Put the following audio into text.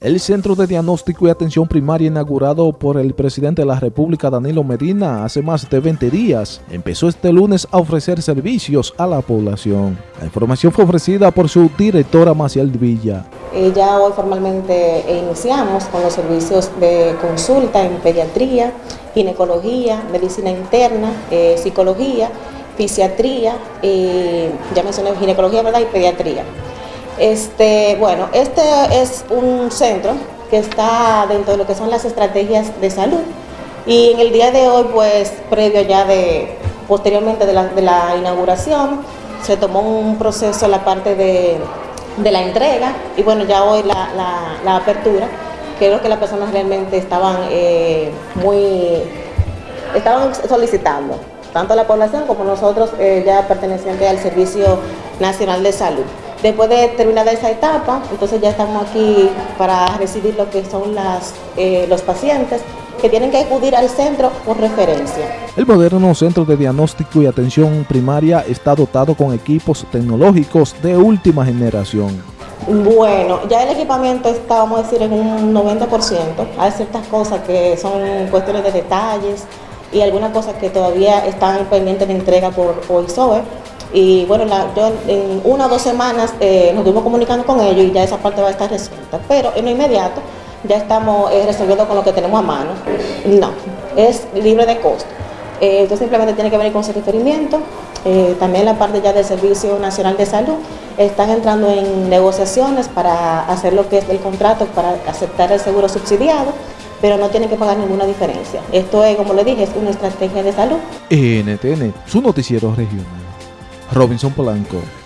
El Centro de Diagnóstico y Atención Primaria inaugurado por el presidente de la República Danilo Medina hace más de 20 días empezó este lunes a ofrecer servicios a la población. La información fue ofrecida por su directora Maciel Villa. Eh, ya hoy formalmente iniciamos con los servicios de consulta en pediatría, ginecología, medicina interna, eh, psicología, fisiatría, eh, ya mencioné ginecología ¿verdad? y pediatría. Este, bueno, este es un centro que está dentro de lo que son las estrategias de salud. Y en el día de hoy, pues previo ya de, posteriormente de la, inauguración, se tomó un proceso la parte de, la entrega. Y bueno, ya hoy la, apertura, creo que las personas realmente estaban eh, muy, estaban solicitando, tanto la población como nosotros eh, ya pertenecientes al Servicio Nacional de Salud. Después de terminar esa etapa, entonces ya estamos aquí para recibir lo que son las, eh, los pacientes que tienen que acudir al centro por referencia. El moderno centro de diagnóstico y atención primaria está dotado con equipos tecnológicos de última generación. Bueno, ya el equipamiento está, vamos a decir, en un 90%. Hay ciertas cosas que son cuestiones de detalles y algunas cosas que todavía están pendientes de entrega por OISOE y bueno, yo en una o dos semanas eh, nos estuvimos comunicando con ellos y ya esa parte va a estar resuelta. Pero en lo inmediato ya estamos eh, resolviendo con lo que tenemos a mano. No, es libre de costo. Eh, entonces simplemente tiene que venir con ese referimiento. también la parte ya del Servicio Nacional de Salud están entrando en negociaciones para hacer lo que es el contrato, para aceptar el seguro subsidiado pero no tienen que pagar ninguna diferencia. Esto es, como le dije, es una estrategia de salud. NTN, su noticiero regional. Robinson Polanco.